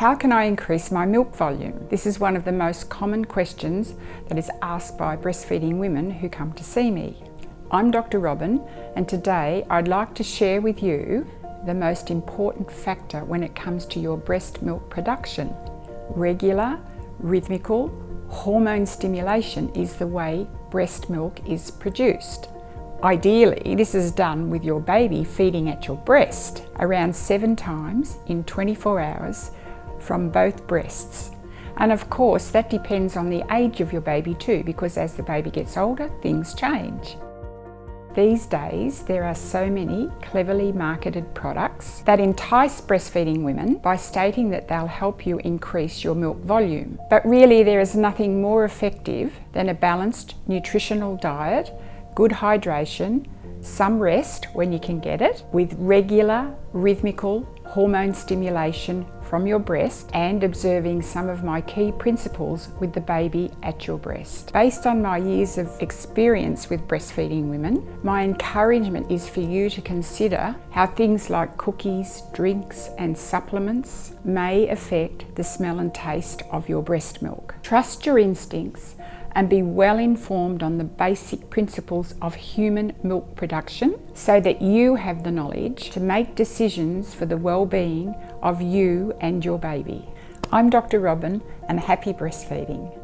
How can I increase my milk volume? This is one of the most common questions that is asked by breastfeeding women who come to see me. I'm Dr. Robin and today I'd like to share with you the most important factor when it comes to your breast milk production. Regular, rhythmical, hormone stimulation is the way breast milk is produced. Ideally, this is done with your baby feeding at your breast around seven times in 24 hours from both breasts. And of course, that depends on the age of your baby too, because as the baby gets older, things change. These days, there are so many cleverly marketed products that entice breastfeeding women by stating that they'll help you increase your milk volume. But really, there is nothing more effective than a balanced nutritional diet, good hydration, some rest when you can get it, with regular, rhythmical hormone stimulation from your breast and observing some of my key principles with the baby at your breast. Based on my years of experience with breastfeeding women, my encouragement is for you to consider how things like cookies, drinks and supplements may affect the smell and taste of your breast milk. Trust your instincts and be well informed on the basic principles of human milk production so that you have the knowledge to make decisions for the well-being of you and your baby. I'm Dr. Robin and happy breastfeeding.